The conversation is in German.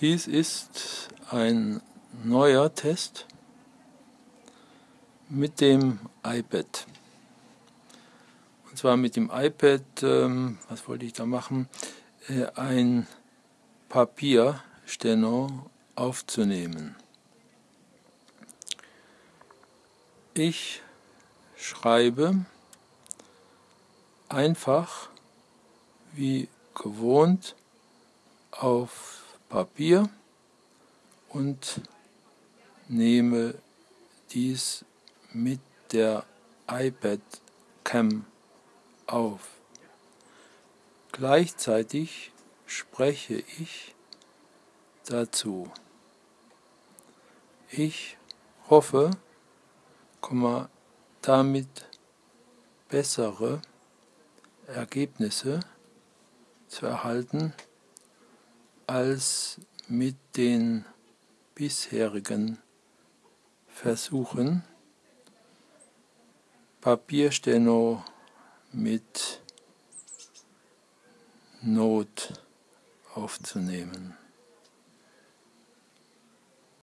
Dies ist ein neuer Test mit dem iPad. Und zwar mit dem iPad, ähm, was wollte ich da machen, äh, ein Papiersteno aufzunehmen. Ich schreibe einfach wie gewohnt auf Papier und nehme dies mit der iPad Cam auf. Gleichzeitig spreche ich dazu. Ich hoffe, damit bessere Ergebnisse zu erhalten als mit den bisherigen Versuchen, Papiersteno mit Not aufzunehmen.